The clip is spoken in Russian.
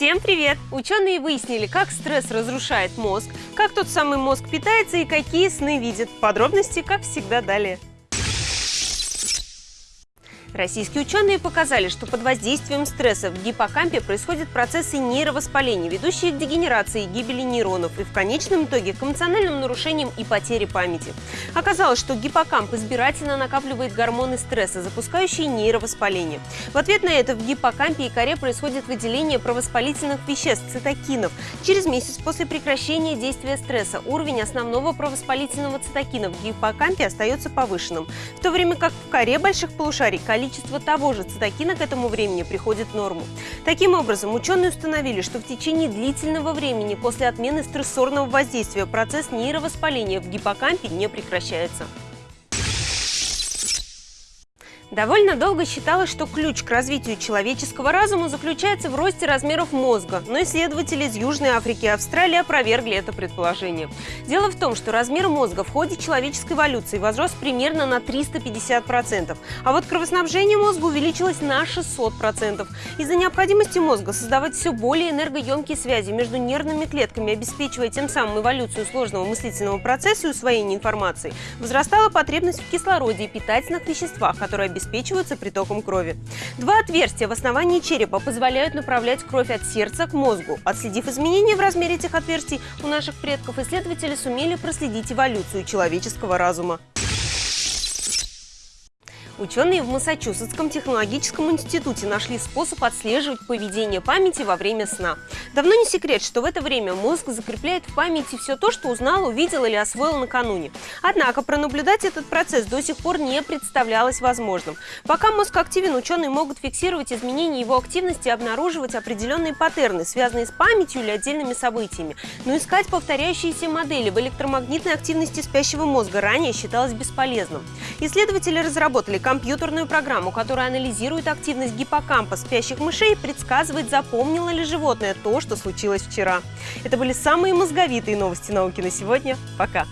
Всем привет! Ученые выяснили, как стресс разрушает мозг, как тот самый мозг питается и какие сны видит. Подробности, как всегда, далее. Российские ученые показали, что под воздействием стресса в гиппокампе происходят процессы нейровоспаления, ведущие к дегенерации и гибели нейронов и в конечном итоге к эмоциональным нарушениям и потере памяти. Оказалось, что гиппокамп избирательно накапливает гормоны стресса, запускающие нейровоспаление. В ответ на это в гиппокампе и коре происходит выделение провоспалительных веществ – цитокинов. Через месяц после прекращения действия стресса уровень основного провоспалительного цитокина в гиппокампе остается повышенным, в то время как в коре больших полушарий количество того же цитокина к этому времени приходит в норму. Таким образом, ученые установили, что в течение длительного времени после отмены стрессорного воздействия процесс нейровоспаления в гиппокампе не прекращается. Довольно долго считалось, что ключ к развитию человеческого разума заключается в росте размеров мозга, но исследователи из Южной Африки и Австралии опровергли это предположение. Дело в том, что размер мозга в ходе человеческой эволюции возрос примерно на 350%, а вот кровоснабжение мозга увеличилось на 600%. Из-за необходимости мозга создавать все более энергоемкие связи между нервными клетками, обеспечивая тем самым эволюцию сложного мыслительного процесса и усвоение информации, возрастала потребность в кислороде и питательных веществах, которые обеспечивают обеспечиваются притоком крови. Два отверстия в основании черепа позволяют направлять кровь от сердца к мозгу. Отследив изменения в размере этих отверстий у наших предков, исследователи сумели проследить эволюцию человеческого разума. Ученые в Массачусетском технологическом институте нашли способ отслеживать поведение памяти во время сна. Давно не секрет, что в это время мозг закрепляет в памяти все то, что узнал, увидел или освоил накануне. Однако пронаблюдать этот процесс до сих пор не представлялось возможным. Пока мозг активен, ученые могут фиксировать изменения его активности и обнаруживать определенные паттерны, связанные с памятью или отдельными событиями. Но искать повторяющиеся модели в электромагнитной активности спящего мозга ранее считалось бесполезным. Исследователи разработали компьютерную программу, которая анализирует активность гиппокампа спящих мышей предсказывает, запомнило ли животное то, что случилось вчера. Это были самые мозговитые новости науки на сегодня. Пока!